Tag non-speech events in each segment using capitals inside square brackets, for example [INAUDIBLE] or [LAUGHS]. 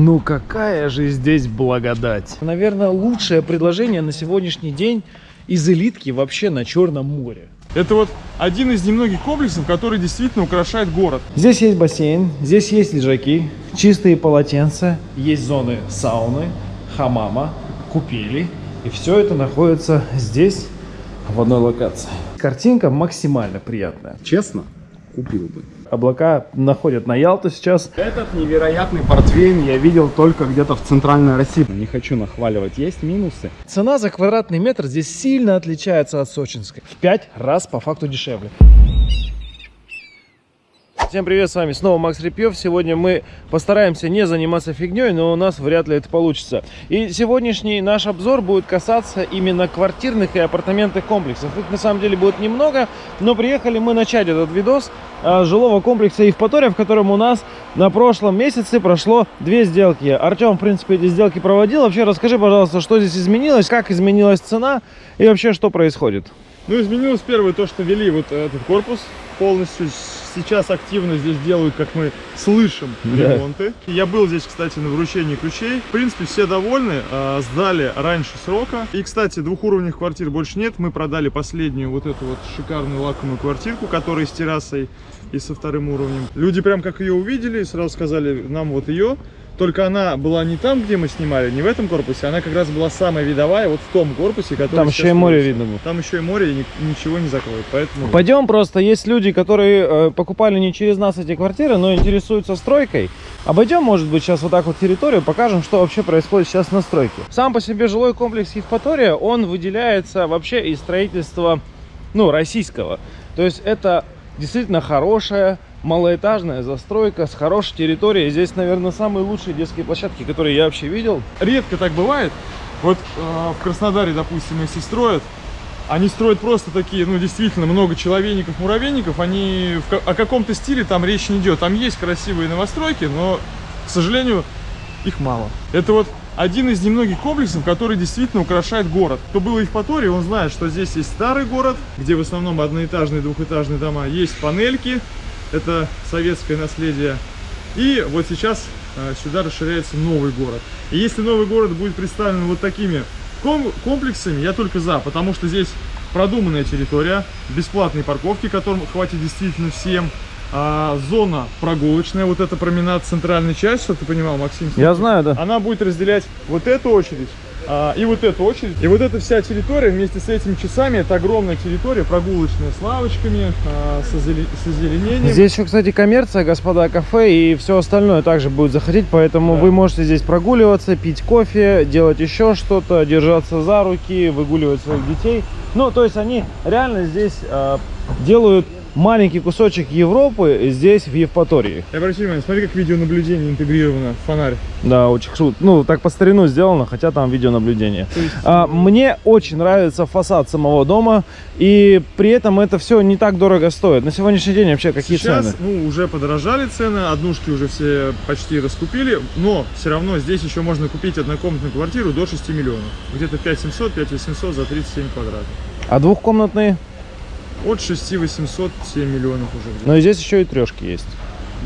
Ну какая же здесь благодать. Наверное, лучшее предложение на сегодняшний день из элитки вообще на Черном море. Это вот один из немногих комплексов, который действительно украшает город. Здесь есть бассейн, здесь есть лежаки, чистые полотенца, есть зоны сауны, хамама, купели. И все это находится здесь, в одной локации. Картинка максимально приятная. Честно, купил бы. Облака находят на Ялту сейчас. Этот невероятный портвейн я видел только где-то в центральной России. Не хочу нахваливать, есть минусы. Цена за квадратный метр здесь сильно отличается от сочинской. В 5 раз по факту дешевле. Всем привет, с вами снова Макс Репьев. Сегодня мы постараемся не заниматься фигней, но у нас вряд ли это получится. И сегодняшний наш обзор будет касаться именно квартирных и апартаментных комплексов. Их на самом деле будет немного, но приехали мы начать этот видос а, жилого комплекса Евпатория, в котором у нас на прошлом месяце прошло две сделки. Артем, в принципе, эти сделки проводил. Вообще расскажи, пожалуйста, что здесь изменилось, как изменилась цена и вообще что происходит. Ну, изменилось первое то, что вели вот этот корпус полностью. Сейчас активно здесь делают, как мы слышим, Да. ремонты. Я был здесь, кстати, на вручении ключей. В принципе, все довольны. а, Сдали раньше срока. И, кстати, двухуровневых квартир больше нет. Мы продали последнюю вот эту вот шикарную лакомую квартирку, которая с террасой и со вторым уровнем. Люди прям как ее увидели, сразу сказали, нам вот ее. Только она была не там, где мы снимали, не в этом корпусе, она как раз была самая видовая, вот в том корпусе, который Там еще и море видно было. Там еще и море, и ни- ничего не закроет, поэтому... Пойдем просто, есть люди, которые э, покупали не через нас эти квартиры, но интересуются стройкой. Обойдем, может быть, сейчас вот так вот территорию, покажем, что вообще происходит сейчас на стройке. Сам по себе жилой комплекс Евпатория, он выделяется вообще из строительства, ну, российского. То есть это действительно хорошая малоэтажная застройка с хорошей территорией. Здесь, наверное, самые лучшие детские площадки, которые я вообще видел. Редко так бывает. Вот э, в Краснодаре, допустим, если строят, они строят просто такие, ну, действительно, много человейников, муравейников. Они в о каком-то стиле там речь не идет. Там есть красивые новостройки, но, к сожалению, их мало. Это вот один из немногих комплексов, который действительно украшает город. Кто был в Евпатории, он знает, что здесь есть старый город, где в основном одноэтажные, двухэтажные дома. Есть панельки, это советское наследие. И вот сейчас э, сюда расширяется новый город. И если новый город будет представлен вот такими ком- комплексами, я только за, потому что здесь продуманная территория, бесплатные парковки, которым хватит действительно всем, а, зона прогулочная, вот это променад центральной часть, чтобы ты понимал, Максим. Я знаю, да. Она будет разделять вот эту очередь а, и вот эту очередь. И вот эта вся территория вместе с этими часами, это огромная территория, прогулочная, с лавочками, а, с, озеле- с озеленением. Здесь еще, кстати, коммерция, господа, кафе и все остальное также будет заходить, поэтому Да. вы можете здесь прогуливаться, пить кофе, делать еще что-то, держаться за руки, выгуливать своих детей. Ну, то есть они реально здесь э, делают маленький кусочек Европы здесь, в Евпатории. И обрати внимание, смотри, как видеонаблюдение интегрировано в фонарь. Да, очень круто. Ну, так по старину сделано, хотя там видеонаблюдение. То есть, А, мне очень нравится фасад самого дома, и при этом это все не так дорого стоит. На сегодняшний день вообще какие Сейчас, цены? ну, уже подорожали цены, однушки уже все почти раскупили, но все равно здесь еще можно купить однокомнатную квартиру до 6 миллионов. Где-то 5700, 5800 за 37 квадратов. А двухкомнатные? От 6 800 7 миллионов уже. Но и здесь еще и трешки есть.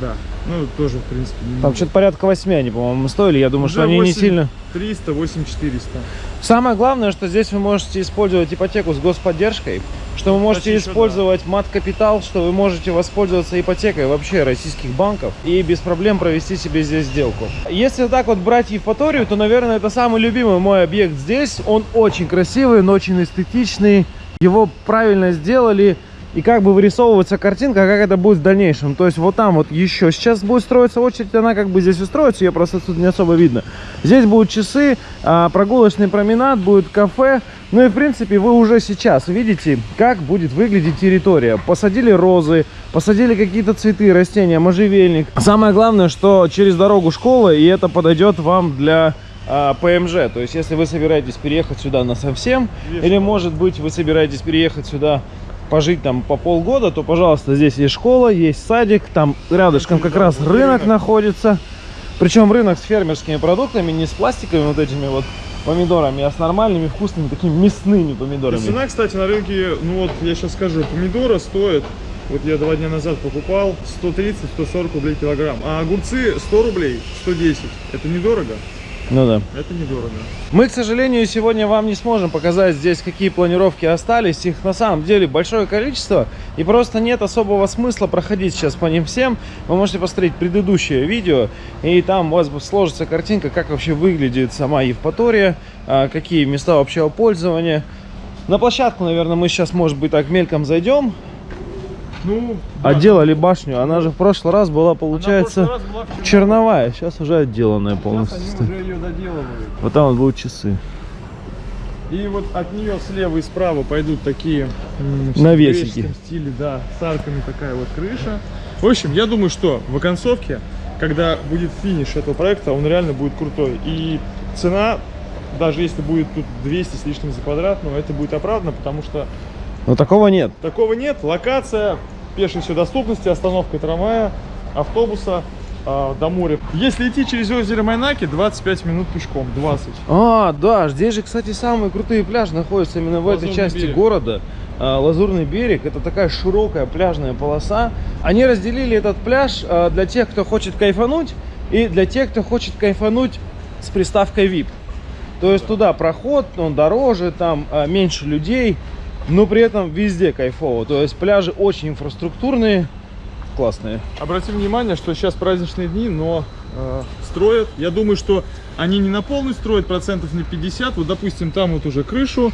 Да, ну, тоже, в принципе, не Там что-то порядка 8 они, по-моему, стоили. Я думаю, Уже что они не 8 сильно... 300, 8 400. Самое главное, что здесь вы можете использовать ипотеку с господдержкой, что вы можете Кстати, использовать мат-капитал, что вы можете воспользоваться ипотекой вообще российских банков и без проблем провести себе здесь сделку. Если так вот брать Евпаторию, то, наверное, это самый любимый мой объект здесь. Он очень красивый, он очень эстетичный, его правильно сделали. И как бы вырисовывается картинка, как это будет в дальнейшем. То есть вот там вот еще сейчас будет строиться очередь, она как бы здесь устроится, ее просто тут не особо видно. Здесь будут часы, а, прогулочный променад, будет кафе. Ну и в принципе вы уже сейчас видите, как будет выглядеть территория. Посадили розы, посадили какие-то цветы, растения, можжевельник. Самое главное, что через дорогу школа, и это подойдет вам для а, ПМЖ. То есть если вы собираетесь переехать сюда на совсем, или может быть вы собираетесь переехать сюда пожить там по полгода, то, пожалуйста, здесь есть школа, есть садик, там рядышком как раз рынок находится. Причем рынок с фермерскими продуктами, не с пластиковыми вот этими вот помидорами, а с нормальными, вкусными, такими мясными И помидорами. цена, кстати, на рынке, ну вот я сейчас скажу, помидора стоят вот я два дня назад покупал, 130-140 рублей килограмм. А огурцы 100 рублей, 110. Это недорого? Ну да. Это недорого. Мы, к сожалению, сегодня вам не сможем показать здесь, какие планировки остались. Их на самом деле большое количество. И просто нет особого смысла проходить сейчас по ним всем. Вы можете посмотреть предыдущее видео. И там у вас сложится картинка, как вообще выглядит сама Евпатория. а, Какие места общего пользования. На площадку, наверное, мы сейчас, может быть, так мельком зайдем. Ну, да. Отделали башню. Она же в прошлый раз была, в получается, раз была в черновая. Сейчас уже отделанная Сейчас полностью. они стоит. уже ее доделывают. Вот там вот будут часы. И вот от нее слева и справа пойдут такие в Навесики. греческом стиле, да, с арками такая вот крыша. В общем, я думаю, что в оконцовке, когда будет финиш этого проекта, он реально будет крутой. И цена, даже если будет тут 200 с лишним за квадрат, но это будет оправдано, потому что Но такого нет. такого нет. Локация, пешей все доступности, остановка трамвая, автобуса а, до моря. Если идти через озеро Майнаки, 25 минут пешком, 20. А, да, здесь же, кстати, самые крутые пляжи находятся именно в этой Лазурный части берег. города. А, Лазурный берег, это такая широкая пляжная полоса. Они разделили этот пляж а, для тех, кто хочет кайфануть, и для тех, кто хочет кайфануть с приставкой VIP. То есть туда проход, он дороже, там меньше людей, но при этом везде кайфово. То есть пляжи очень инфраструктурные, классные. Обратим внимание, что сейчас праздничные дни, но э, строят. Я думаю, что они не на полную строят, процентов на 50. Вот, допустим, там вот уже крышу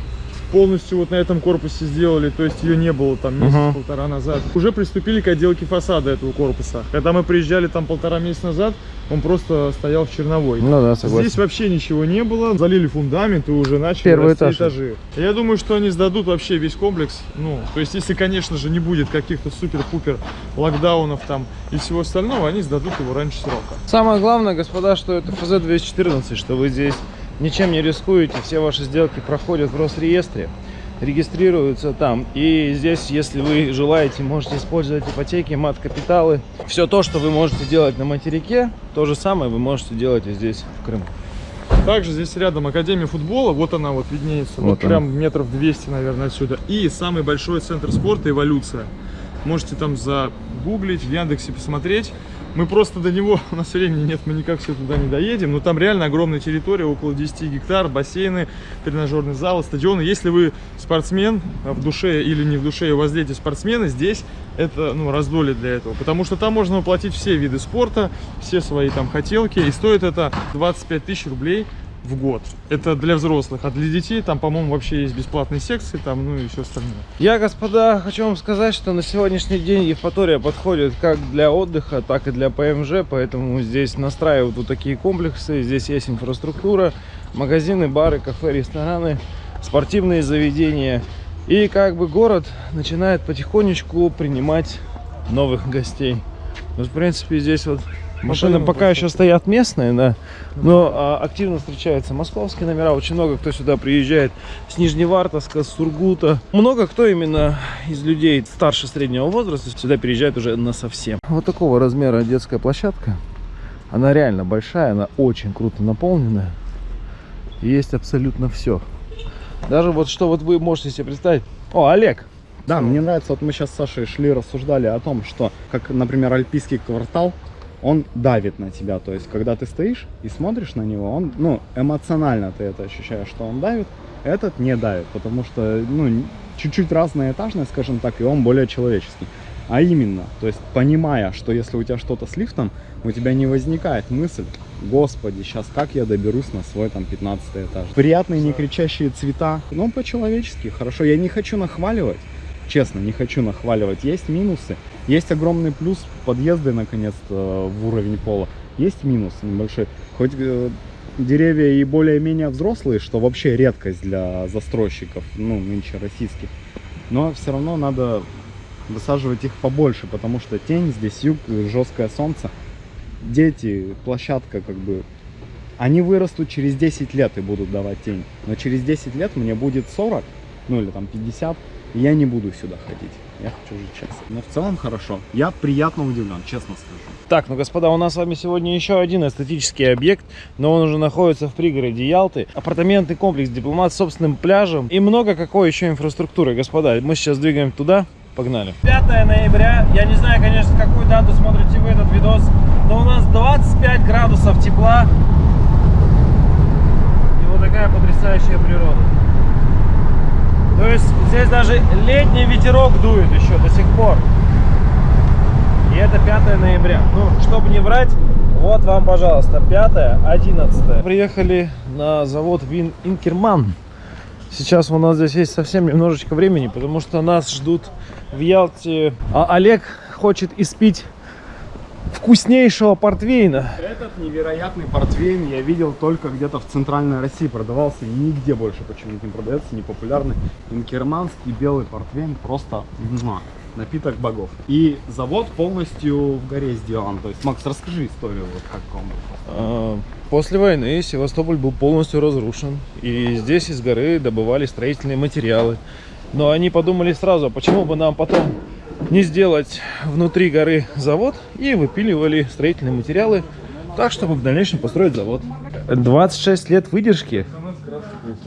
полностью вот на этом корпусе сделали, то есть ее не было там месяц-полтора назад. Уже приступили к отделке фасада этого корпуса. Когда мы приезжали там полтора месяца назад, он просто стоял в черновой. Ну да, согласен. Здесь вообще ничего не было, залили фундамент и уже начали Первый этаж. этажи. Я думаю, что они сдадут вообще весь комплекс. Ну, то есть, если, конечно же, не будет каких-то супер-пупер локдаунов там и всего остального, они сдадут его раньше срока. Самое главное, господа, что это ФЗ-214, что вы здесь ничем не рискуете, все ваши сделки проходят в Росреестре, регистрируются там. И здесь, если вы желаете, можете использовать ипотеки, мат-капиталы. Все то, что вы можете делать на материке, то же самое вы можете делать и здесь, в Крыму. Также здесь рядом Академия футбола, вот она вот виднеется, вот, Вот она. прям метров 200, наверное, отсюда. И самый большой центр спорта «Эволюция». Можете там загуглить, в Яндексе посмотреть. Мы просто до него, [LAUGHS] у нас времени нет, мы никак все туда не доедем. Но там реально огромная территория, около 10 гектар, бассейны, тренажерный зал, стадионы. Если вы спортсмен а в душе или не в душе, и у вас дети спортсмены, здесь это ну, раздолье для этого. Потому что там можно воплотить все виды спорта, все свои там хотелки. И стоит это 25 тысяч рублей в год. Это для взрослых, а для детей там, по-моему, вообще есть бесплатные секции, там, ну и все остальное. Я, господа, хочу вам сказать, что на сегодняшний день Евпатория подходит как для отдыха, так и для ПМЖ, поэтому здесь настраивают вот такие комплексы, здесь есть инфраструктура, магазины, бары, кафе, рестораны, спортивные заведения. И как бы город начинает потихонечку принимать новых гостей. Вот, в принципе, здесь вот машины пока еще стоят местные, да, но а, активно встречаются московские номера. Очень много кто сюда приезжает с Нижневартовска, с Сургута. Много кто именно из людей старше среднего возраста сюда переезжает уже на совсем. Вот такого размера детская площадка. Она реально большая, она очень круто наполненная. Есть абсолютно все. Даже вот что вот вы можете себе представить. О, Олег! Да, мне нравится, вот мы сейчас с Сашей шли, рассуждали о том, что, как, например, альпийский квартал, он давит на тебя. То есть, когда ты стоишь и смотришь на него, он, ну, эмоционально ты это ощущаешь, что он давит. Этот не давит, потому что, ну, чуть-чуть разная этажность, скажем так, и он более человеческий. А именно, то есть, понимая, что если у тебя что-то с лифтом, у тебя не возникает мысль, господи, сейчас как я доберусь на свой там 15 этаж. Приятные, не кричащие цвета, ну, по-человечески, хорошо. Я не хочу нахваливать, честно, не хочу нахваливать. Есть минусы, есть огромный плюс, подъезды наконец-то в уровень пола. Есть минус небольшой. Хоть э, деревья и более-менее взрослые, что вообще редкость для застройщиков, ну, нынче российских. Но все равно надо высаживать их побольше, потому что тень здесь, юг, жесткое солнце. Дети, площадка, как бы, они вырастут через 10 лет и будут давать тень. Но через 10 лет мне будет 40, ну или там 50, и я не буду сюда ходить. Я хочу жить честно. Но в целом хорошо. Я приятно удивлен, честно скажу. Так, ну, господа, у нас с вами сегодня еще один эстетический объект, но он уже находится в пригороде Ялты. Апартаментный комплекс «Дипломат» с собственным пляжем и много какой еще инфраструктуры. Господа, мы сейчас двигаем туда, Погнали. 5 ноября. Я не знаю, конечно, какую дату смотрите вы этот видос, но у нас 25 градусов тепла. И вот такая потрясающая природа. То есть здесь даже летний ветерок дует еще до сих пор. И это 5 ноября. Ну, чтобы не врать, вот вам, пожалуйста, 5 11 Приехали на завод Вин Инкерман. Сейчас у нас здесь есть совсем немножечко времени, потому что нас ждут в Ялте. А Олег хочет испить вкуснейшего портвейна. Этот невероятный портвейн я видел только где-то в центральной России продавался, и нигде больше почему-то не продается, непопулярный. Инкерманский белый портвейн просто напиток богов. И завод полностью в горе сделан. То есть, Макс, расскажи историю, вот как он был. А, После войны Севастополь был полностью разрушен, и здесь из горы добывали строительные материалы. Но они подумали сразу, а почему бы нам потом не сделать внутри горы завод и выпиливали строительные материалы так, чтобы в дальнейшем построить завод. 26 лет выдержки,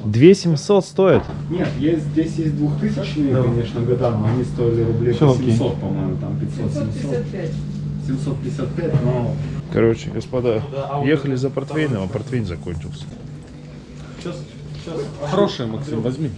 2700 стоит. Нет, есть, здесь есть 2000 конечно, года, но они стоили рублей окей. 700, по-моему, там 500-700. 755, но... Короче, господа, ехали за портвейном, а портвейн закончился. Хорошая, Максим, возьми.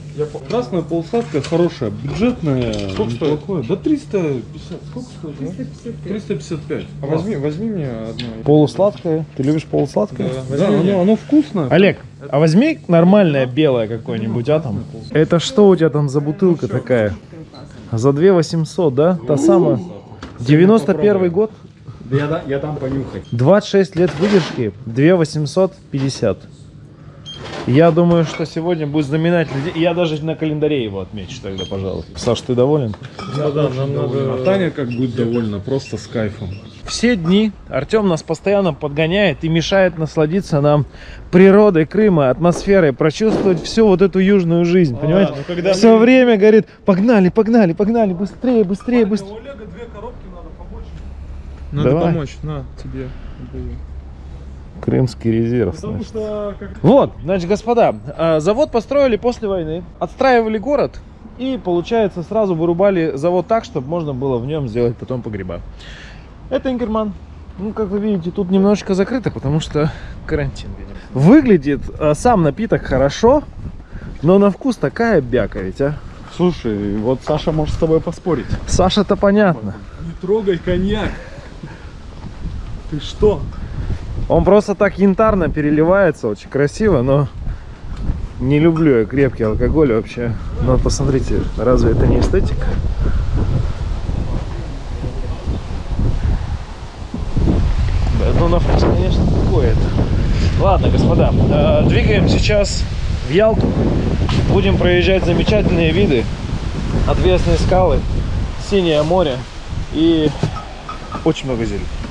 Красная полусладкая, хорошая, бюджетная, Сколько стоит? неплохое. Да 350, сколько стоит? 355. 355. А возьми, возьми мне одно. Полусладкое. Ты любишь полусладкое? Да, оно, оно вкусное. Олег, а возьми нормальное белое какое-нибудь, а там? Это что у тебя там за бутылка такая? За 2 800, да? Та самая? 91 год? Да я, да, я дам понюхать. 26 лет выдержки, 2 850. Я думаю, что сегодня будет знаменательный день. Я даже на календаре его отмечу тогда, пожалуй. Саш, ты доволен? Да, да, нам надо... А Таня как будет довольна, просто с кайфом. Все дни Артем нас постоянно подгоняет и мешает насладиться нам природой Крыма, атмосферой, прочувствовать всю вот эту южную жизнь, понимаете? ну когда Все мы- время говорит, погнали, погнали, погнали, быстрее, быстрее, быстрее. Олега две коробки надо помочь. Надо Давай. помочь, на, тебе. отдаю. Крымский резерв. Потому значит. что как Вот, значит, господа, а, завод построили после войны, отстраивали город и, получается, сразу вырубали завод так, чтобы можно было в нем сделать потом погреба. Это Инкерман. Ну, как вы видите, тут немножечко закрыто, потому что карантин. видимо. Выглядит а, сам напиток хорошо, но на вкус такая бяка ведь, а. Слушай, вот Саша может с тобой поспорить. Саша-то понятно. не трогай коньяк. Ты что? Он просто так янтарно переливается, очень красиво, но не люблю я крепкий алкоголь вообще. Но посмотрите, разве это не эстетика? Да, ну на вкус, конечно, какое-то. Ладно, господа, э, двигаем сейчас в Ялту. Будем проезжать замечательные виды, отвесные скалы, синее море и очень много зелени.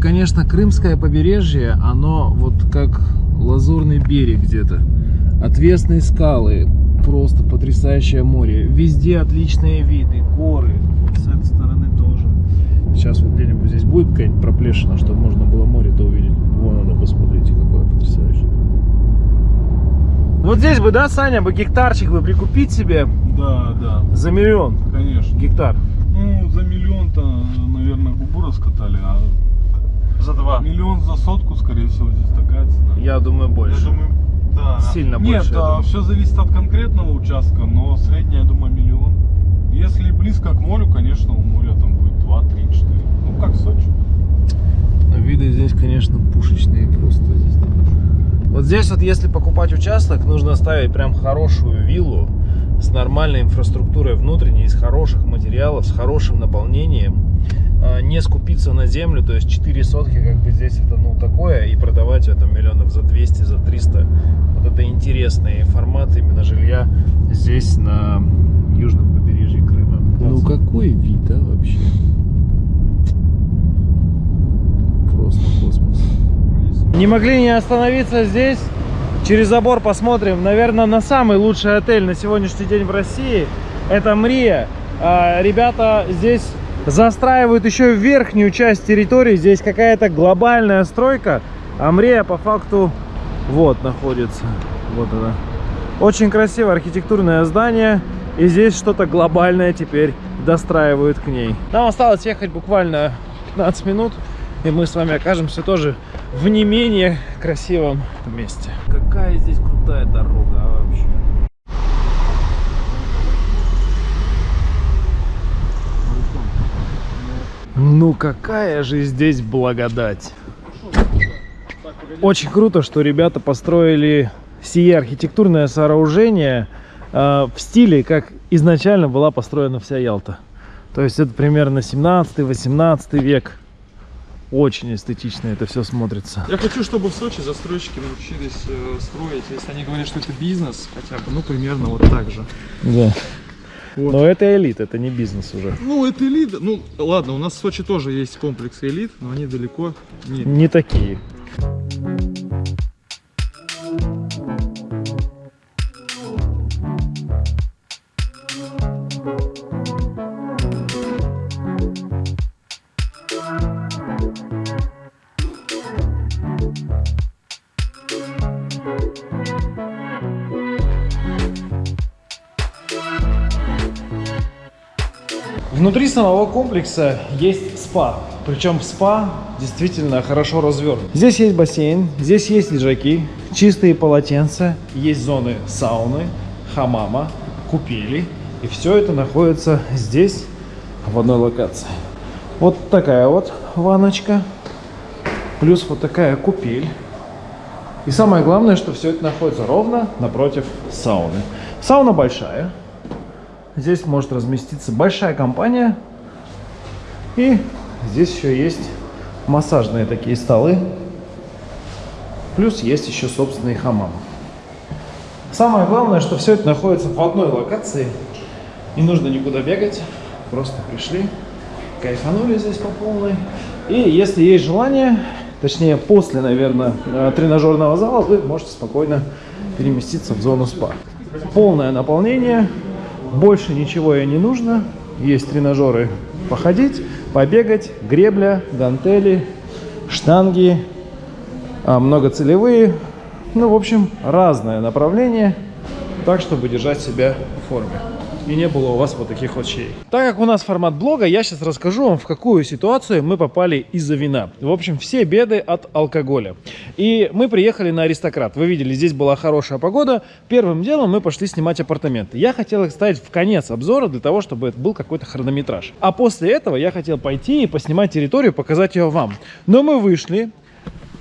Конечно, Крымское побережье, оно вот как лазурный берег где-то. Отвесные скалы, просто потрясающее море. Везде отличные виды, горы. Вот с этой стороны тоже. Сейчас вот где-нибудь здесь будет какая-нибудь проплешина, чтобы можно было море-то увидеть. Вон оно, посмотрите, какое потрясающее. Вот здесь бы, да, Саня, бы гектарчик бы прикупить себе Да, да, за миллион конечно. гектар. Ну, за миллион-то, наверное, губу раскатали, а За два. миллион за сотку, скорее всего, здесь такая цена. Я думаю, больше. Я думаю, да. Сильно Нет, больше, я думаю. все зависит от конкретного участка, но средняя, я думаю, миллион. Если близко к морю, конечно, у моря там будет 2, 3, 4. Ну, как в Сочи. Виды здесь, конечно, пушечные просто. Здесь вот здесь вот, если покупать участок, нужно ставить прям хорошую виллу с нормальной инфраструктурой внутренней, из хороших материалов, с хорошим наполнением. А, Не скупиться на землю, то есть 4 сотки, как бы здесь это, ну, такое, и продавать это миллионов за 200, за 300. Вот это интересный формат именно жилья здесь, на южном побережье Крыма. Ну, какой вид, а, вообще? Просто космос. Не могли не остановиться здесь. Через забор посмотрим. Наверное, на самый лучший отель на сегодняшний день в России. Это Мрия. А, Ребята здесь застраивают еще верхнюю часть территории. Здесь какая-то глобальная стройка. Амрея по факту вот находится. Вот она. Очень красивое архитектурное здание. И здесь что-то глобальное теперь достраивают к ней. Нам осталось ехать буквально 15 минут. И мы с вами окажемся тоже в не менее красивом месте. Какая здесь крутая дорога а, вообще. Ну какая же здесь благодать. Очень круто, что ребята построили сие архитектурное сооружение э, в стиле, как изначально была построена вся Ялта. То есть это примерно 17-18 век. Очень эстетично это все смотрится. Я хочу, чтобы в Сочи застройщики научились э, строить, если они говорят, что это бизнес, хотя бы, ну, примерно вот так же. Да. Вот. Но это элит, это не бизнес уже. Ну, это элита. Ну, ладно, у нас в Сочи тоже есть комплексы элит, но они далеко не... Не такие. Внутри самого комплекса есть спа. Причем спа действительно хорошо развернут. Здесь есть бассейн, здесь есть лежаки, чистые полотенца, есть зоны сауны, хамама, купели. И все это находится здесь, в одной локации. Вот такая вот ванночка, плюс вот такая купель. И самое главное, что все это находится ровно напротив сауны. Сауна большая, Здесь может разместиться большая компания. И здесь еще есть массажные такие столы. Плюс есть еще собственный хамам. Самое главное, что все это находится в одной локации. Не нужно никуда бегать. Просто пришли, кайфанули здесь по полной. И если есть желание, точнее после, наверное, э, тренажерного зала, вы можете спокойно переместиться в зону спа. Полное наполнение, больше ничего ей не нужно. Есть тренажеры походить, побегать, гребля, гантели, штанги, а, многоцелевые. Ну, в общем, разное направление, так, чтобы держать себя в форме и не было у вас вот таких вот щей. Так как у нас формат блога, я сейчас расскажу вам, в какую ситуацию мы попали из-за вина. В общем, все беды от алкоголя. И мы приехали на Аристократ. Вы видели, здесь была хорошая погода. Первым делом мы пошли снимать апартаменты. Я хотел их ставить в конец обзора для того, чтобы это был какой-то хронометраж. А после этого я хотел пойти и поснимать территорию, показать ее вам. Но мы вышли,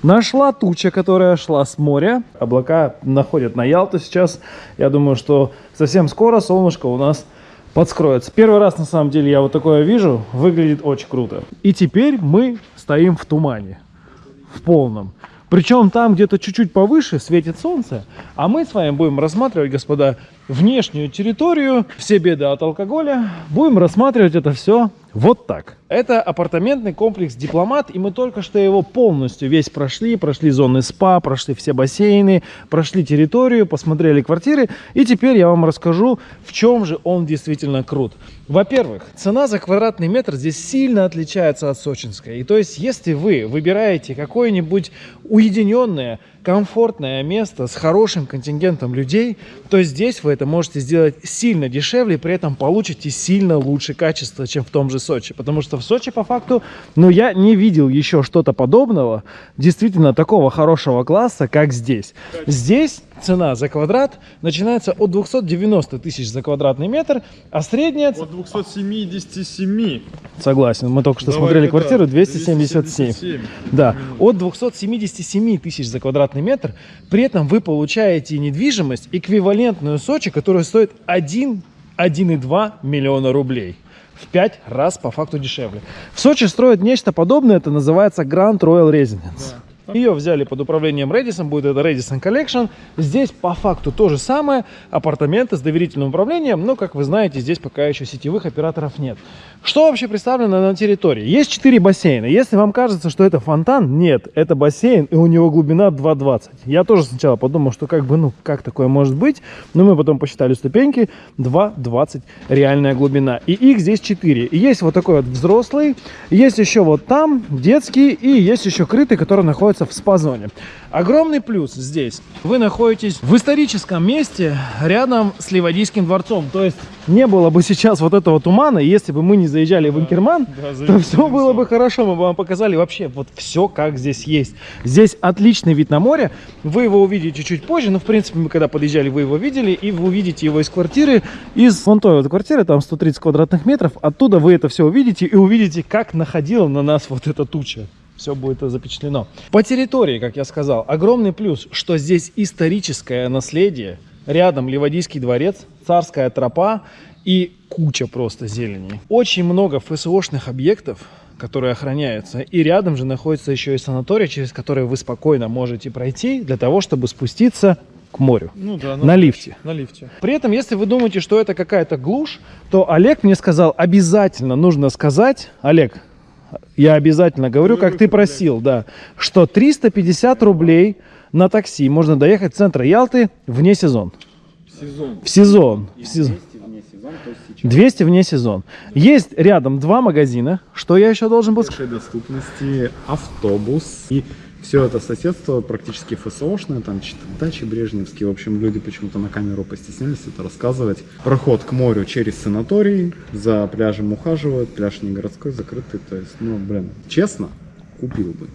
Нашла туча, которая шла с моря. Облака находят на Ялту сейчас. Я думаю, что совсем скоро солнышко у нас подскроется. Первый раз, на самом деле, я вот такое вижу. Выглядит очень круто. И теперь мы стоим в тумане. В полном. Причем там где-то чуть-чуть повыше светит солнце, а мы с вами будем рассматривать, господа, внешнюю территорию, все беды от алкоголя. Будем рассматривать это все вот так. Это апартаментный комплекс «Дипломат», и мы только что его полностью весь прошли. Прошли зоны СПА, прошли все бассейны, прошли территорию, посмотрели квартиры. И теперь я вам расскажу, в чем же он действительно крут. Во-первых, цена за квадратный метр здесь сильно отличается от сочинской. И то есть, если вы выбираете какое-нибудь уединенное, комфортное место с хорошим контингентом людей, то здесь вы это можете сделать сильно дешевле, при этом получите сильно лучше качество, чем в том же Сочи. Потому что в Сочи, по факту, ну, я не видел еще что-то подобного, действительно такого хорошего класса, как здесь. Здесь цена за квадрат начинается от 290 тысяч за квадратный метр, а средняя... От 277. Согласен, мы только что Давай, смотрели квартиру, 277. 277. Да, от 277 тысяч за квадратный метр, при этом вы получаете недвижимость эквивалентную Сочи, которая стоит 1, 1,2 миллиона рублей в 5 раз по факту дешевле. В Сочи строят нечто подобное, это называется Grand Royal Residence. Ее взяли под управлением Redison, будет это Redison Collection. Здесь по факту то же самое, апартаменты с доверительным управлением, но, как вы знаете, здесь пока еще сетевых операторов нет. Что вообще представлено на территории? Есть 4 бассейна. Если вам кажется, что это фонтан, нет, это бассейн, и у него глубина 2,20. Я тоже сначала подумал, что как бы, ну, как такое может быть, но мы потом посчитали ступеньки, 2,20 реальная глубина. И их здесь 4. И есть вот такой вот взрослый, есть еще вот там детский, и есть еще крытый, который находится в спа-зоне. Огромный плюс здесь. Вы находитесь в историческом месте рядом с Ливадийским дворцом. То есть не было бы сейчас вот этого тумана, если бы мы не заезжали в Инкерман, Да, то все было бы хорошо. Мы бы вам показали вообще вот все, как здесь есть. Здесь отличный вид на море. Вы его увидите чуть позже, но в принципе мы когда подъезжали, вы его видели, и вы увидите его из квартиры, из вон той вот квартиры, там 130 квадратных метров. Оттуда вы это все увидите и увидите, как находила на нас вот эта туча все будет запечатлено. По территории, как я сказал, огромный плюс, что здесь историческое наследие, рядом Ливадийский дворец, царская тропа и куча просто зелени. Очень много ФСОшных объектов, которые охраняются. И рядом же находится еще и санаторий, через который вы спокойно можете пройти для того, чтобы спуститься к морю. Ну да, На лифте. На лифте. При этом, если вы думаете, что это какая-то глушь, то Олег мне сказал, обязательно нужно сказать, Олег, я обязательно говорю, как ты просил, да, что 350 рублей на такси можно доехать в центр Ялты вне сезон. Сезон. В сезон. В сезон. 200 вне сезон, то есть сейчас 200 вне сезон. Есть рядом два магазина. Что я еще должен был сказать? доступности, автобус и все это соседство практически ФСОшное, там дачи брежневские, в общем, люди почему-то на камеру постеснялись это рассказывать. Проход к морю через санаторий, за пляжем ухаживают, пляж не городской, закрытый, то есть, ну, блин, честно, купил бы,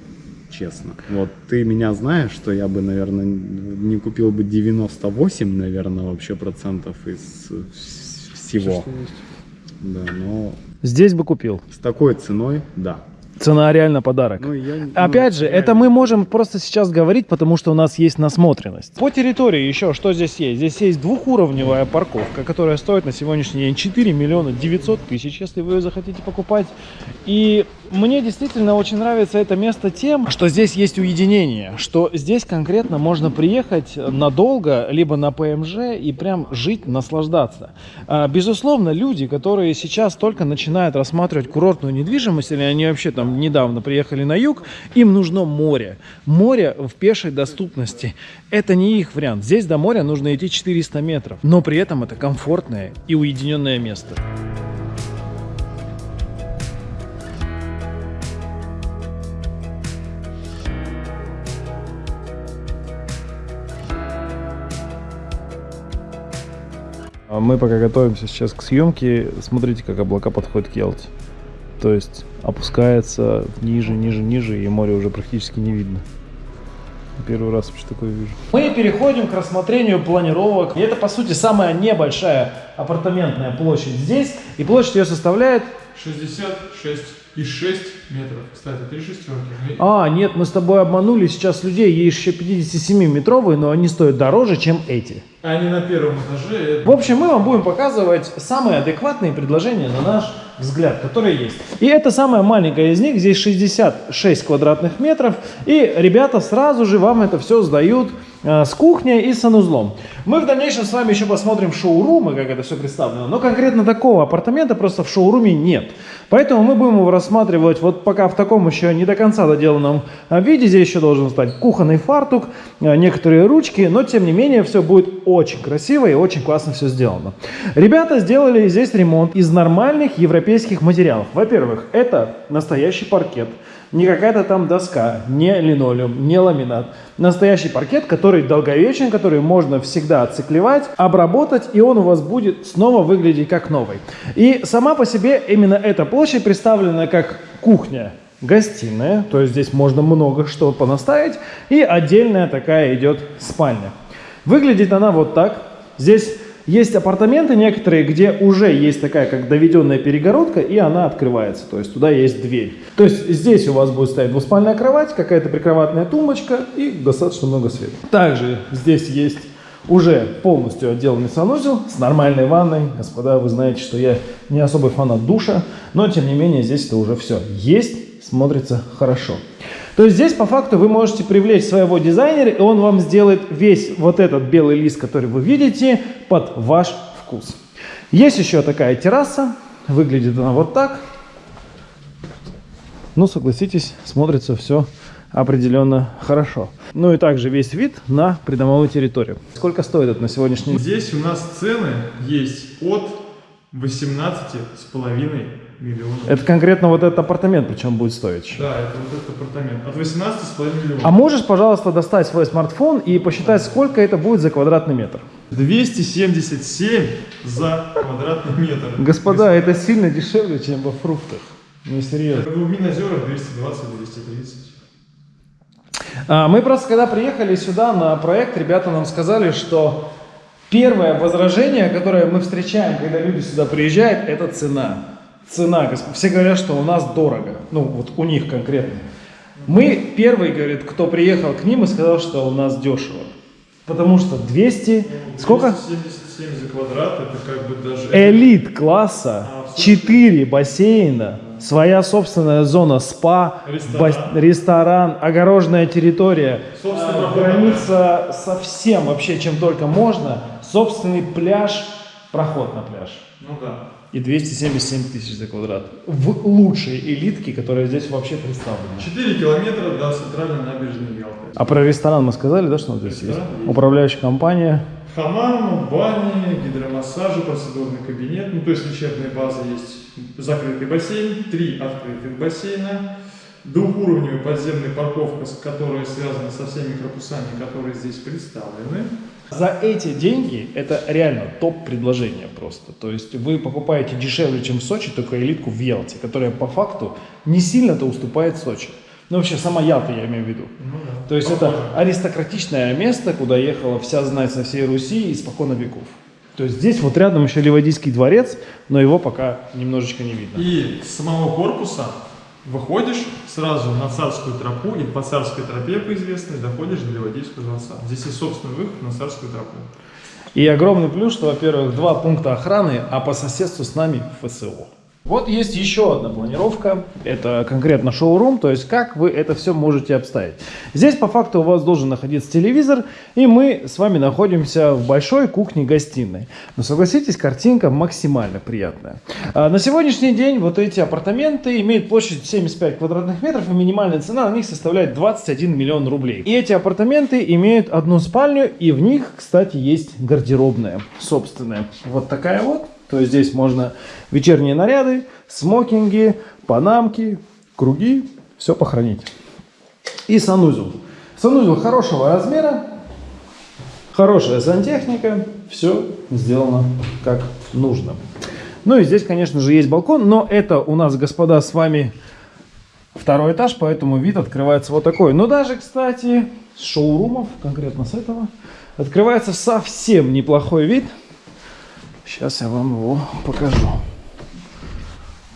честно. Вот ты меня знаешь, что я бы, наверное, не купил бы 98, наверное, вообще процентов из всего. Да, но Здесь бы купил. с такой ценой, да. Цена реально подарок. Ну, я, Опять ну, же, реально. это мы можем просто сейчас говорить, потому что у нас есть насмотренность. По территории еще что здесь есть? Здесь есть двухуровневая парковка, которая стоит на сегодняшний день 4 миллиона 900 тысяч, если вы ее захотите покупать. И мне действительно очень нравится это место тем, что здесь есть уединение, что здесь конкретно можно приехать надолго, либо на ПМЖ и прям жить, наслаждаться. А, Безусловно, люди, которые сейчас только начинают рассматривать курортную недвижимость, или они вообще там недавно приехали на юг, им нужно море. Море в пешей доступности. Это не их вариант. Здесь до моря нужно идти 400 метров. Но при этом это комфортное и уединенное место. А Мы пока готовимся сейчас к съемке. Смотрите, как облака подходят к Ялте. То есть опускается ниже, ниже, ниже, и море уже практически не видно. Первый раз вообще такое вижу. Мы переходим к рассмотрению планировок. И это, по сути, самая небольшая апартаментная площадь здесь. И площадь ее составляет... 66 и 6 метров. Кстати, три шестерки. А, нет, мы с тобой обманули сейчас людей. Есть еще 57-метровые, но они стоят дороже, чем эти. Они на первом этаже. В общем, мы вам будем показывать самые адекватные предложения на наш взгляд, которые есть. И это самая маленькая из них, здесь 66 квадратных метров, и ребята сразу же вам это все сдают э, с кухней и санузлом. Мы в дальнейшем с вами еще посмотрим шоурумы, как это все представлено, но конкретно такого апартамента просто в шоуруме нет. Поэтому мы будем его рассматривать вот пока в таком еще не до конца доделанном э, виде. Здесь еще должен стать кухонный фартук, э, некоторые ручки, но тем не менее все будет очень красиво и очень классно все сделано. Ребята сделали здесь ремонт из нормальных европейских материалов. Во-первых, это настоящий паркет. Не какая-то там доска, не линолеум, не ламинат. Настоящий паркет, который долговечен, который можно всегда отциклевать, обработать, и он у вас будет снова выглядеть как новый. И сама по себе именно эта площадь представлена как кухня, гостиная, то есть здесь можно много что понаставить, и отдельная такая идет спальня. Выглядит она вот так. Здесь есть апартаменты некоторые, где уже есть такая как доведенная перегородка, и она открывается, то есть туда есть дверь. То есть здесь у вас будет стоять двуспальная кровать, какая-то прикроватная тумбочка и достаточно много света. Также здесь есть уже полностью отделанный санузел с нормальной ванной. Господа, вы знаете, что я не особый фанат душа, но тем не менее здесь это уже все есть, смотрится хорошо. То есть здесь по факту вы можете привлечь своего дизайнера, и он вам сделает весь вот этот белый лист, который вы видите, под ваш вкус. Есть еще такая терраса, выглядит она вот так. Ну, согласитесь, смотрится все определенно хорошо. Ну и также весь вид на придомовую территорию. Сколько стоит это на сегодняшний день? Здесь у нас цены есть от 18 с половиной миллионов. Это конкретно вот этот апартамент причем будет стоить. Да, это вот этот апартамент. От 18 с половиной миллионов. А можешь, пожалуйста, достать свой смартфон и посчитать, сколько это будет за квадратный метр? 277 за квадратный метр. Господа, это сильно дешевле, чем во фруктах. Ну, серьезно. В Минозерах 220-230. А, Мы просто, когда приехали сюда на проект, ребята нам сказали, что первое возражение, которое мы встречаем, когда люди сюда приезжают, это цена. Цена, все говорят, что у нас дорого. Ну, вот у них конкретно. Мы первый, говорит, кто приехал к ним и сказал, что у нас дешево. Потому что 200... Сколько? 277 за квадрат, это как бы даже... Элит класса, 4 бассейна, своя собственная зона спа, Ресторан. бас- ресторан, огороженная территория, Собственно, а, граница со всем вообще, чем только можно, собственный пляж, проход на пляж. Ну да. И 277 тысяч за квадрат. В лучшей элитке, которая здесь вообще представлена. 4 километра до центральной набережной Ялты. А про ресторан мы сказали, да, что он здесь есть? Ресторан есть. Управляющая компания. Хамам, бани, гидромассажи, процедурный кабинет. Ну, то есть лечебная база есть. Закрытый бассейн, три открытых бассейна. Двухуровневая подземная парковка, которая связана со всеми корпусами, которые здесь представлены. За эти деньги это реально топ-предложение просто. То есть вы покупаете дешевле, чем в Сочи, только элитку в Ялте, которая по факту не сильно-то уступает Сочи. Ну вообще сама Ялта я имею в виду. Ну да. То есть это аристократичное место, куда ехала вся знать со всей Руси испокон веков. То есть здесь вот рядом еще Ливадийский дворец, но его пока немножечко не видно. И самого корпуса выходишь сразу на царскую тропу, и по царской тропе, по известной, доходишь до Ливадийского дворца. Здесь есть собственный выход на царскую тропу. И огромный плюс, что, во-первых, два пункта охраны, а по соседству с нами ФСО. Вот есть еще одна планировка, это конкретно шоурум, то есть как вы это все можете обставить. Здесь по факту у вас должен находиться телевизор, и мы с вами находимся в большой кухне-гостиной. Но согласитесь, картинка максимально приятная. А на сегодняшний день вот эти апартаменты имеют площадь 75 квадратных метров, и минимальная цена на них составляет 21 миллион рублей. И эти апартаменты имеют одну спальню, и в них, кстати, есть гардеробная собственная. Вот такая вот. То есть здесь можно вечерние наряды, смокинги, панамки, круги, все похоронить. И санузел. Санузел хорошего размера, хорошая сантехника, все сделано как нужно. Ну и здесь, конечно же, есть балкон, но это у нас, господа, с вами второй этаж, поэтому вид открывается вот такой. Но даже, кстати, с шоурумов, конкретно с этого, открывается совсем неплохой вид. Сейчас я вам его покажу.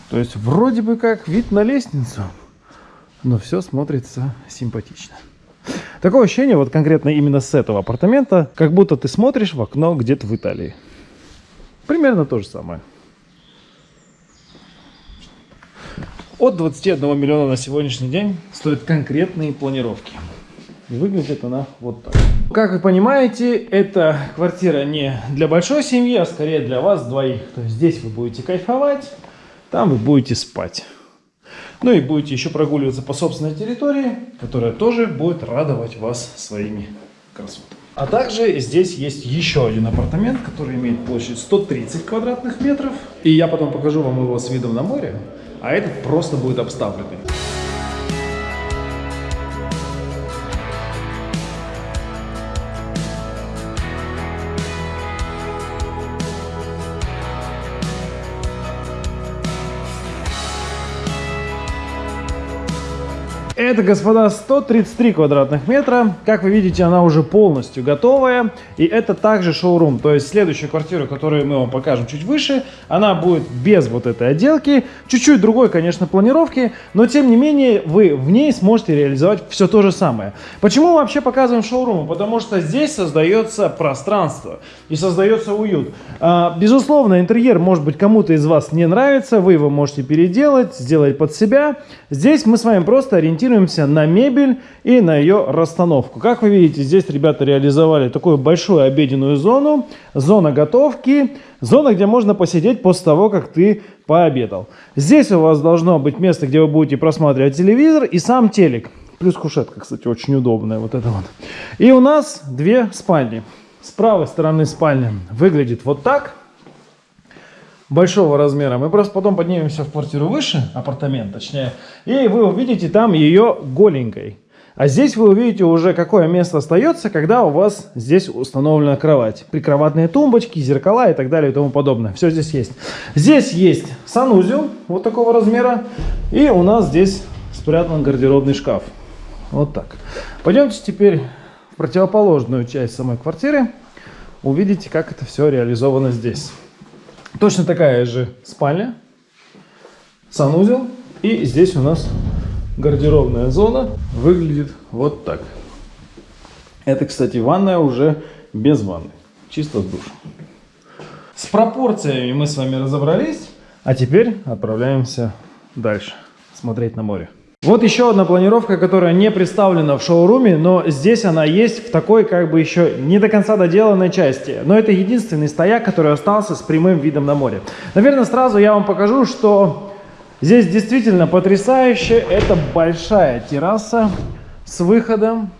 То есть вроде бы как вид на лестницу, но все смотрится симпатично. Такое ощущение, вот конкретно именно с этого апартамента, как будто ты смотришь в окно где-то в Италии. Примерно то же самое. От 21 миллиона на сегодняшний день стоят конкретные планировки. И выглядит она вот так. Как вы понимаете, эта квартира не для большой семьи, а скорее для вас двоих. То есть здесь вы будете кайфовать, там вы будете спать. Ну и будете еще прогуливаться по собственной территории, которая тоже будет радовать вас своими красотами. А также здесь есть еще один апартамент, который имеет площадь 130 квадратных метров. И я потом покажу вам его с видом на море, а этот просто будет обставленный. Это, господа, 133 квадратных метра. Как вы видите, она уже полностью готовая. И это также шоурум. То есть следующая квартира, которую мы вам покажем чуть выше, она будет без вот этой отделки. Чуть-чуть другой, конечно, планировки. Но, тем не менее, вы в ней сможете реализовать все то же самое. Почему мы вообще показываем шоурум? Потому что здесь создается пространство и создается уют. А, безусловно, интерьер, может быть, кому-то из вас не нравится. Вы его можете переделать, сделать под себя. Здесь мы с вами просто ориентируемся на мебель и на ее расстановку. Как вы видите, здесь ребята реализовали такую большую обеденную зону, зона готовки, зона, где можно посидеть после того, как ты пообедал. Здесь у вас должно быть место, где вы будете просматривать телевизор и сам телек. Плюс кушетка, кстати, очень удобная, вот это вот. И у нас две спальни. С правой стороны спальня выглядит вот так. Большого размера. Мы просто потом поднимемся в квартиру выше, апартамент точнее, и вы увидите там ее голенькой. А здесь вы увидите уже, какое место остается, когда у вас здесь установлена кровать. Прикроватные тумбочки, зеркала и так далее и тому подобное. Все здесь есть. Здесь есть санузел вот такого размера. И у нас здесь спрятан гардеробный шкаф. Вот так. Пойдемте теперь в противоположную часть самой квартиры. Увидите, как это все реализовано здесь. Точно такая же спальня, санузел. И здесь у нас гардеробная зона выглядит вот так. Это, кстати, ванная уже без ванны, чисто с душем. С пропорциями мы с вами разобрались, а теперь отправляемся дальше, смотреть на море. Вот еще одна планировка, которая не представлена в шоуруме, но здесь она есть в такой как бы еще не до конца доделанной части. Но это единственный стояк, который остался с прямым видом на море. Наверное, сразу я вам покажу, что Здесь действительно потрясающе. Это большая терраса с выходом.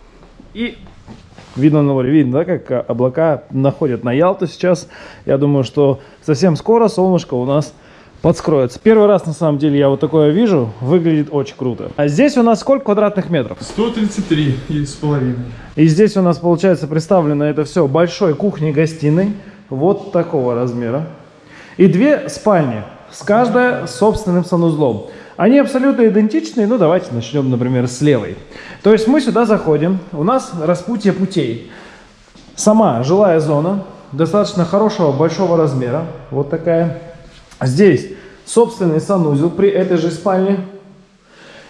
И видно на море. Видно, да, как облака находят на Ялту сейчас. Я думаю, что совсем скоро солнышко у нас подскроется. Первый раз, на самом деле, я вот такое вижу. Выглядит очень круто. А здесь у нас сколько квадратных метров? 133 и с половиной. И здесь у нас, получается, представлено это все большой кухней-гостиной. Вот такого размера. И две спальни с каждой собственным санузлом. Они абсолютно идентичные, ну давайте начнем, например, с левой. То есть мы сюда заходим, у нас распутье путей. Сама жилая зона, достаточно хорошего, большого размера, вот такая. Здесь собственный санузел при этой же спальне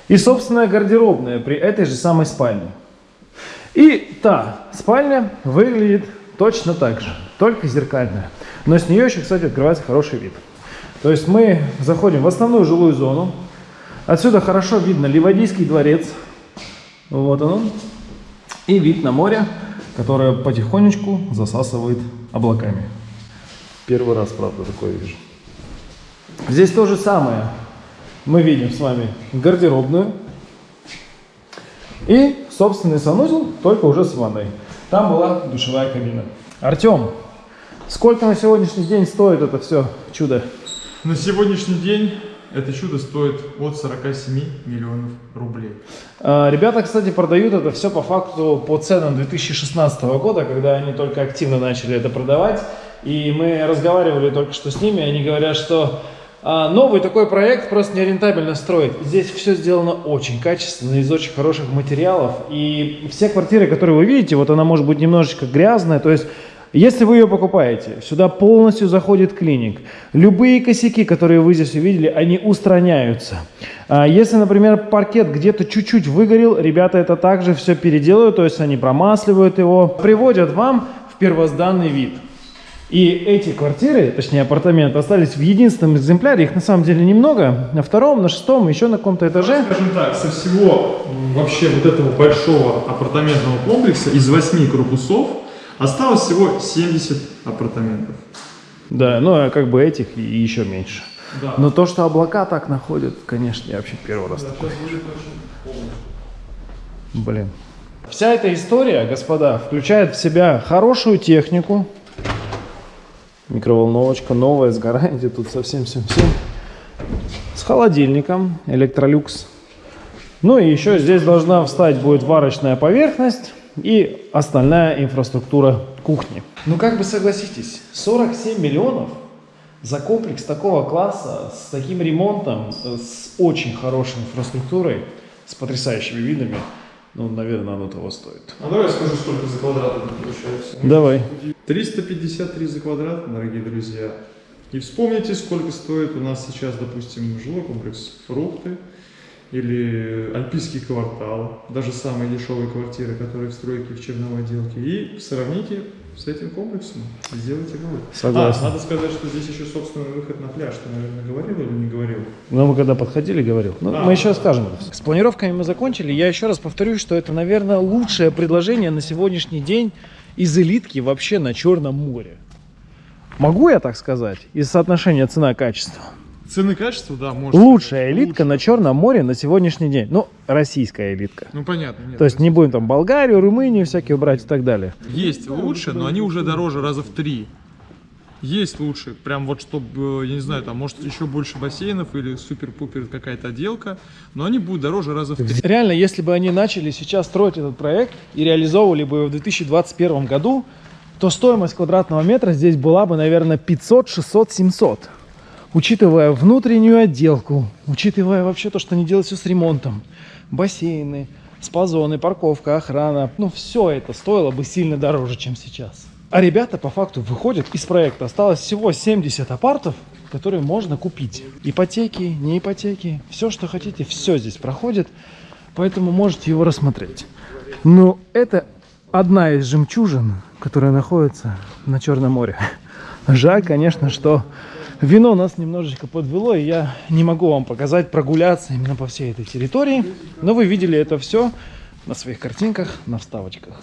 и собственная гардеробная при этой же самой спальне. И та спальня выглядит точно так же, только зеркальная. Но с нее еще, кстати, открывается хороший вид. То есть мы заходим в основную жилую зону. Отсюда хорошо видно Ливадийский дворец. Вот он. И вид на море, которое потихонечку засасывает облаками. Первый раз, правда, такое вижу. Здесь то же самое. Мы видим с вами гардеробную. И собственный санузел, только уже с ванной. Там была душевая кабина. Артем, сколько на сегодняшний день стоит это все чудо? На сегодняшний день это чудо стоит от 47 миллионов рублей. А, ребята, кстати, продают это все по факту по ценам 2016 года, когда они только активно начали это продавать. И мы разговаривали только что с ними, они говорят, что новый такой проект просто нерентабельно строить. Здесь все сделано очень качественно, из очень хороших материалов. И все квартиры, которые вы видите, вот она может быть немножечко грязная, то есть если вы ее покупаете, сюда полностью заходит клиник. Любые косяки, которые вы здесь увидели, они устраняются. А если, например, паркет где-то чуть-чуть выгорел, ребята это также все переделают, то есть они промасливают его, приводят вам в первозданный вид. И эти квартиры, точнее апартаменты, остались в единственном экземпляре, их на самом деле немного, на втором, на шестом, еще на каком-то этаже. Скажем так, со всего вообще вот этого большого апартаментного комплекса из восьми корпусов Осталось всего 70 апартаментов. Да, ну а как бы этих и еще меньше. Да. Но то, что облака так находят, конечно, я вообще первый раз Да, такой. Блин. Вся эта история, господа, включает в себя хорошую технику. Микроволновочка новая, с гарантией, тут совсем всем всем. С холодильником, электролюкс. Ну и еще здесь должна встать будет варочная поверхность и остальная инфраструктура кухни. Ну как бы согласитесь, 47 миллионов за комплекс такого класса, с таким ремонтом, с очень хорошей инфраструктурой, с потрясающими видами, ну, наверное, оно того стоит. А давай я скажу, сколько за квадрат получается. Давай. 353 за квадрат, дорогие друзья. И вспомните, сколько стоит у нас сейчас, допустим, жилой комплекс «Фрукты» или альпийский квартал, даже самые дешевые квартиры, которые в стройке в черновой отделке. И сравните с этим комплексом, сделайте вывод. Согласен. А, надо сказать, что здесь еще собственный выход на пляж. Ты, наверное, говорил или не говорил? Но мы когда подходили, говорил. Ну, Да. мы еще скажем. С планировками мы закончили. Я еще раз повторюсь, что это, наверное, лучшее предложение на сегодняшний день из элитки вообще на Черном море. Могу я так сказать? Из соотношения цена-качество. Цены качества, да, может. Лучшая элитка на Черном море на сегодняшний день. Ну, российская элитка. Ну, понятно. Нет, То есть не будем там Болгарию, Румынию всякие брать и так далее. Есть лучше, но они уже дороже раза в три. Есть лучше, прям вот чтобы, я не знаю, там может еще больше бассейнов или супер-пупер какая-то отделка, но они будут дороже раза в три. Реально, если бы они начали сейчас строить этот проект и реализовывали бы его в 2021 году, то стоимость квадратного метра здесь была бы, наверное, 500, 600, 700. Учитывая внутреннюю отделку, учитывая вообще то, что они делают все с ремонтом, бассейны, спа-зоны, парковка, охрана, ну все это стоило бы сильно дороже, чем сейчас. А ребята по факту выходят из проекта. Осталось всего 70 апартов, которые можно купить. Ипотеки, не ипотеки, все, что хотите, все здесь проходит. Поэтому можете его рассмотреть. Но это одна из жемчужин, которая находится на Черном море. Жаль, конечно, что вино нас немножечко подвело, и я не могу вам показать прогуляться именно по всей этой территории. Но вы видели это все на своих картинках, на вставочках.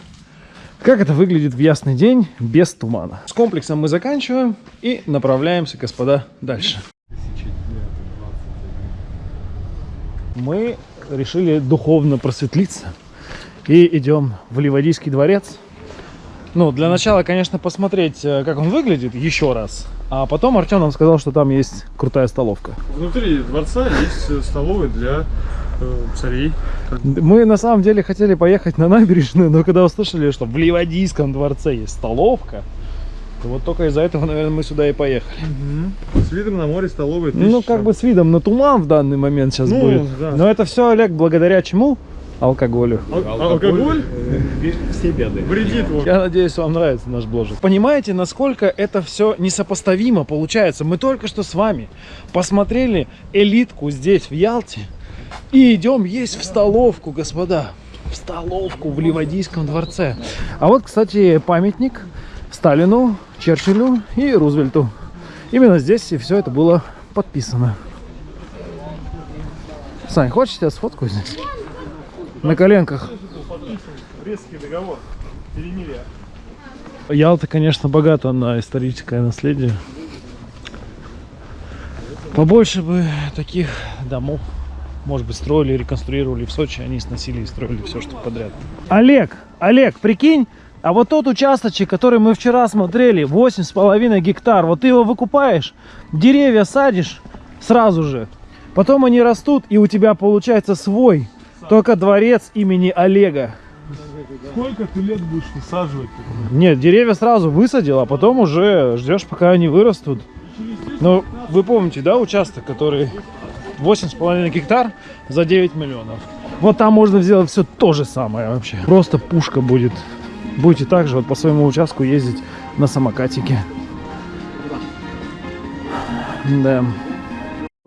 Как это выглядит в ясный день без тумана. С комплексом мы заканчиваем и направляемся, господа, дальше. Мы решили духовно просветлиться и идем в Ливадийский дворец. Ну, для начала, конечно, посмотреть, э, как он выглядит еще раз. А потом Артем нам сказал, что там есть крутая столовка. Внутри дворца есть э, столовая для э, царей. Мы на самом деле хотели поехать на набережную, но когда услышали, что в Ливадийском дворце есть столовка, то вот только из-за этого, наверное, мы сюда и поехали. С видом на море столовая. Ну, тысяча. как бы с видом на туман в данный момент сейчас Ну, будет. да. Но это все, Олег, благодаря чему? Алкоголю. Ал- алкоголь Все беды. вредит. вот. Я надеюсь, вам нравится наш бложик. Понимаете, насколько это все несопоставимо получается? Мы только что с вами посмотрели элитку здесь, в Ялте, и идем есть в столовку, господа. В столовку в Ливадийском дворце. А вот, кстати, памятник Сталину, Черчиллю и Рузвельту. Именно здесь и все это было подписано. Сань, хочешь я сфоткаю здесь? На коленках. Брестский договор. Перемирие. Ялта, конечно, богата на историческое наследие. Побольше бы таких домов, может быть, строили, реконструировали в Сочи, они сносили и строили все, что подряд. Олег, Олег, прикинь, а вот тот участочек, который мы вчера смотрели, 8,5 гектар, вот ты его выкупаешь, деревья садишь сразу же, потом они растут, и у тебя получается свой, только дворец имени Олега. Сколько ты лет будешь высаживать? Нет, деревья сразу высадил, а потом уже ждешь, пока они вырастут. Ну, вы помните, да, участок, который 8,5 гектар за 9 миллионов. Вот там можно сделать все то же самое вообще. Просто пушка будет. Будете также вот по своему участку ездить на самокатике. Да.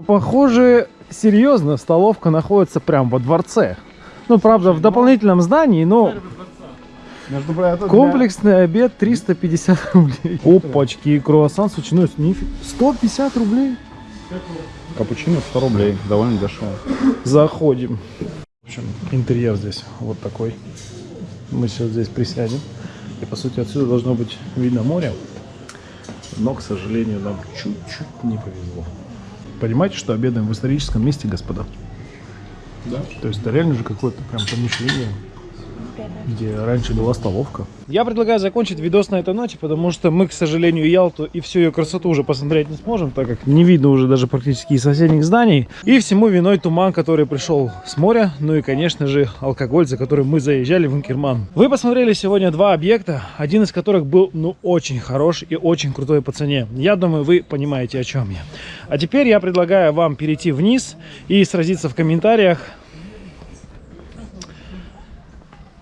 Похоже, серьезно, столовка находится прям во дворце. Ну, правда, в дополнительном здании, но Между для- Комплексный обед 350 рублей. Опачки, и круассан с ветчиной. Нифи- 150 рублей. Капучино 100 рублей. Довольно дешево. Заходим. В общем, интерьер здесь вот такой. Мы сейчас здесь присядем. И, по сути, отсюда должно быть видно море. Но, к сожалению, нам чуть-чуть не повезло. Понимаете, что обедаем в историческом месте, господа? Да. То есть это реально же какое-то прям помещение, где раньше была столовка. Я предлагаю закончить видос на этой ноте, потому что мы, к сожалению, Ялту и всю ее красоту уже посмотреть не сможем, так как не видно уже даже практически и соседних зданий. И всему виной туман, который пришел с моря, ну и, конечно же, алкоголь, за которым мы заезжали в Инкерман. Вы посмотрели сегодня два объекта, один из которых был, ну, очень хорош и очень крутой по цене. Я думаю, вы понимаете, о чем я. А теперь я предлагаю вам перейти вниз и сразиться в комментариях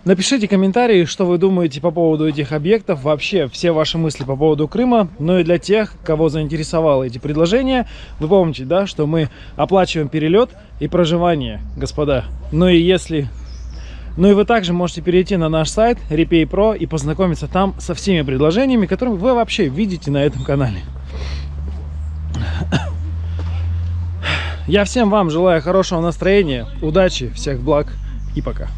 Напишите комментарии, что вы думаете по поводу этих объектов, вообще все ваши мысли по поводу Крыма. Ну и для тех, кого заинтересовало эти предложения, вы помните, да, что мы оплачиваем перелет и проживание, господа. Ну и если... Ну и вы также можете перейти на наш сайт Repay Pro и познакомиться там со всеми предложениями, которые вы вообще видите на этом канале. Я всем вам желаю хорошего настроения, удачи, всех благ и пока.